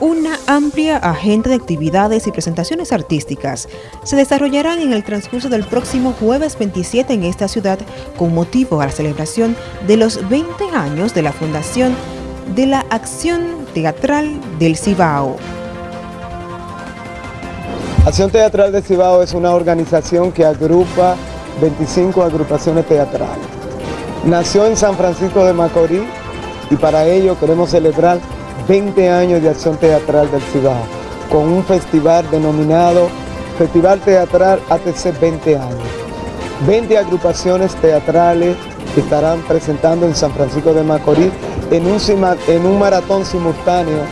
Una amplia agenda de actividades y presentaciones artísticas se desarrollarán en el transcurso del próximo jueves 27 en esta ciudad con motivo a la celebración de los 20 años de la fundación de la Acción Teatral del Cibao. Acción Teatral del Cibao es una organización que agrupa 25 agrupaciones teatrales. Nació en San Francisco de Macorís y para ello queremos celebrar 20 años de acción teatral del Cibao, con un festival denominado Festival Teatral ATC 20 años. 20 agrupaciones teatrales que estarán presentando en San Francisco de Macorís en un, en un maratón simultáneo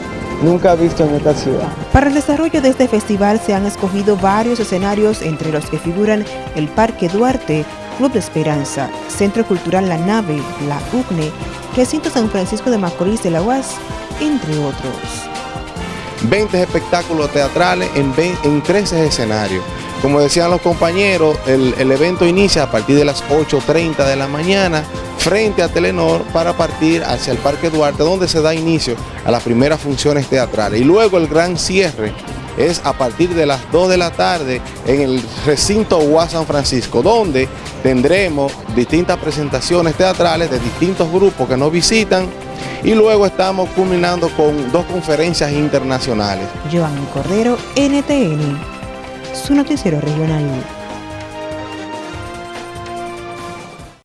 nunca visto en esta ciudad. Para el desarrollo de este festival se han escogido varios escenarios entre los que figuran el Parque Duarte, Club de Esperanza, Centro Cultural La Nave, La UCNE, Recinto San Francisco de Macorís de la UAS, entre otros. 20 espectáculos teatrales en, en 13 escenarios. Como decían los compañeros, el, evento inicia a partir de las 8.30 de la mañana frente a Telenor para partir hacia el Parque Duarte, donde se da inicio a las primeras funciones teatrales. Y luego el gran cierre es a partir de las 2 de la tarde en el recinto UAS San Francisco, donde tendremos distintas presentaciones teatrales de distintos grupos que nos visitan y luego estamos culminando con dos conferencias internacionales. Joan Cordero, NTN, su noticiero regional.